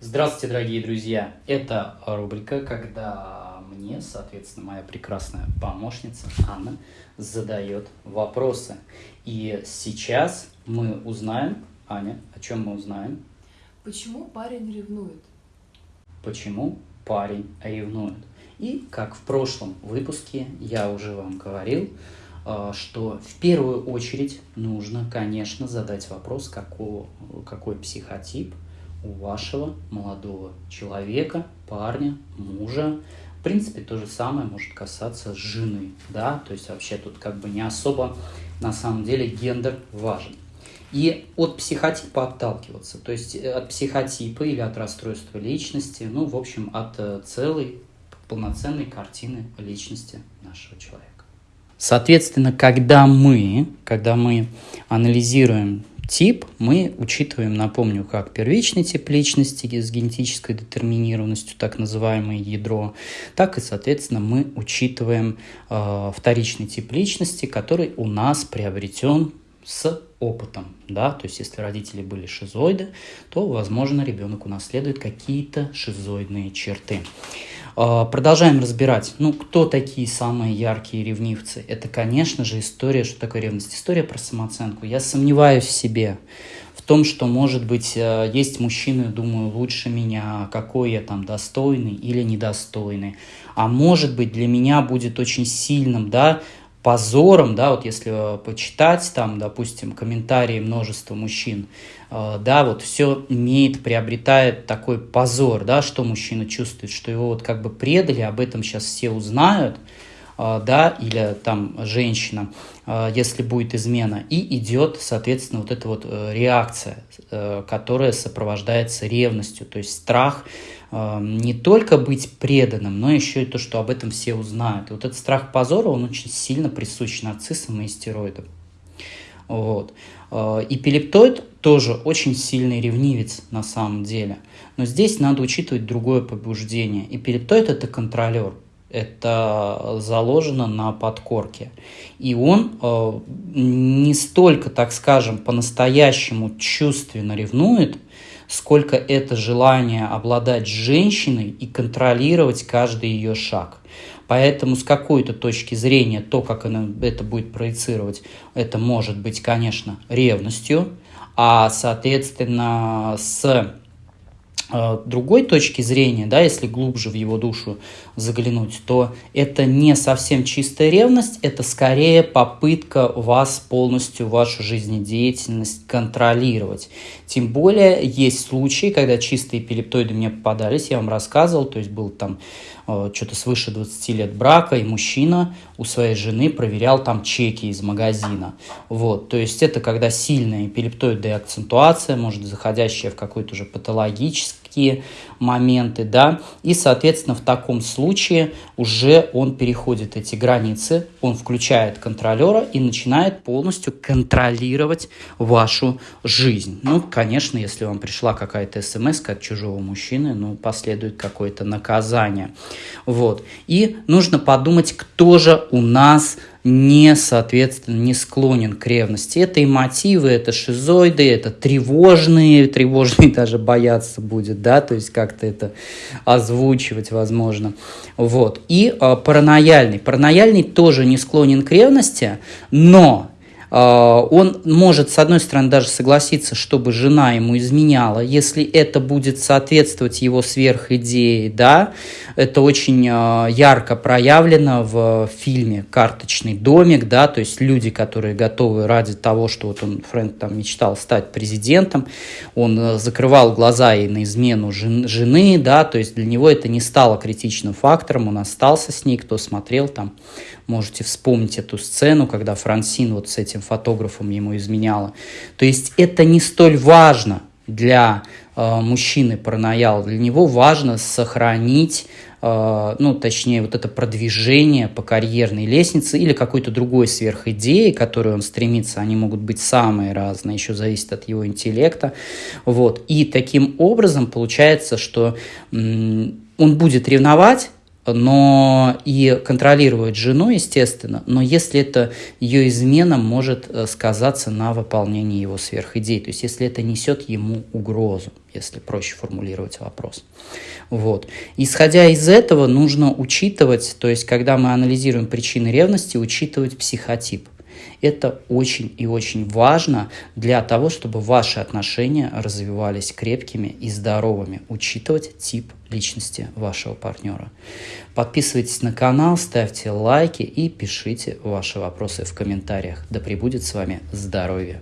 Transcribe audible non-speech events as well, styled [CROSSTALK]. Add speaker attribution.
Speaker 1: Здравствуйте, дорогие друзья! Это рубрика, когда мне, соответственно, моя прекрасная помощница Анна задает вопросы. И сейчас мы узнаем, Аня, о чем мы узнаем?
Speaker 2: Почему парень ревнует?
Speaker 1: Почему парень ревнует? И как в прошлом выпуске я уже вам говорил, э, что в первую очередь нужно, конечно, задать вопрос, какой, какой психотип – у вашего молодого человека, парня, мужа. В принципе, то же самое может касаться жены, да, то есть вообще тут как бы не особо на самом деле гендер важен. И от психотипа отталкиваться, то есть э, от психотипа или от расстройства личности, ну, в общем, от э, целой полноценной картины личности нашего человека. Соответственно, когда мы, когда мы анализируем тип мы учитываем, напомню, как первичный тип личности с генетической детерминированностью, так называемое ядро, так и, соответственно, мы учитываем э, вторичный тип личности, который у нас приобретен с опытом, да, то есть если родители были шизоиды, то, возможно, ребенок унаследует какие-то шизоидные черты. А, продолжаем разбирать, ну, кто такие самые яркие ревнивцы. Это, конечно же, история, что такое ревность. История про самооценку. Я сомневаюсь в себе, в том, что, может быть, э, есть мужчины, думаю, лучше меня, какой я там достойный или недостойный. А может быть, для меня будет очень сильным, да, позором, да, вот если почитать там, допустим, комментарии множества мужчин, э, да, вот все имеет, приобретает такой позор, да, что мужчина чувствует, что его вот как бы предали, об этом сейчас все узнают, э, да, или там женщина, э, если будет измена, и идет, соответственно, вот эта вот реакция, которая сопровождается ревностью, то есть страх, не только быть преданным, но еще и то, что об этом все узнают. И вот этот страх позора, он очень сильно присущ нарциссам и стероидам. Вот. А, и пилептоид тоже очень сильный ревнивец на самом деле. Но здесь надо учитывать другое побуждение. И пилептоид – это контролер. Это заложено на подкорке. И он э, не столько, так скажем, по-настоящему чувственно ревнует, сколько это желание обладать женщиной и контролировать каждый ее шаг. Поэтому с какой-то точки зрения то, как она это будет проецировать, это может быть, конечно, ревностью, а, соответственно, с Э, другой точки зрения, да, если глубже в его душу заглянуть, то это не совсем чистая ревность, это скорее попытка вас полностью, вашу жизнедеятельность контролировать. Тем более есть случаи, когда чистые эпилептоиды мне попадались, я вам рассказывал, то есть был там э, что-то свыше 20 лет брака, и мужчина у своей жены проверял там чеки из магазина. Вот, то есть это когда сильная эпилептоидная акцентуация, может заходящая в какой-то уже патологический такие моменты, да, и, соответственно, в таком случае уже он переходит эти границы, он включает контролера и начинает полностью контролировать вашу жизнь. Ну, конечно, если вам пришла какая-то смс от чужого мужчины, ну, последует какое-то наказание. Вот. И нужно подумать, кто же у нас не, соответственно, не склонен к ревности. Это и мотивы, это шизоиды, это тревожные, тревожные [LAUGHS] даже бояться будет, да, то есть как-то это озвучивать возможно. Вот. И э, паранояльный. Паранояльный тоже не склонен к ревности, но он может, с одной стороны, даже согласиться, чтобы жена ему изменяла, если это будет соответствовать его сверхидее, да, это очень а, ярко проявлено в фильме «Карточный домик», да, то есть люди, которые готовы ради того, что вот он, Фрэнк там мечтал стать президентом, он э, закрывал глаза и на измену жены, да, то есть для него это не стало критичным фактором, он остался с ней, кто смотрел там, можете вспомнить эту сцену, когда Франсин вот с этим фотографом ему изменяла. То есть это не столь важно для э, мужчины паранояла. Для него важно сохранить, э, ну, точнее, вот это продвижение по карьерной лестнице или какой-то другой сверхидеи, к которой он стремится. Они могут быть самые разные, еще зависит от его интеллекта. Вот. И таким образом получается, что он будет ревновать, но и контролировать жену, естественно, но если это ее измена может э, сказаться на выполнении его сверхидей, то есть если это несет ему угрозу, если проще формулировать вопрос. Вот. Исходя из этого, нужно учитывать, то есть когда мы анализируем причины ревности, учитывать психотип – это очень и очень важно для того, чтобы ваши отношения развивались крепкими и здоровыми. Учитывать тип личности вашего партнера. Подписывайтесь на канал, ставьте лайки и пишите ваши вопросы в комментариях. Да пребудет с вами здоровье!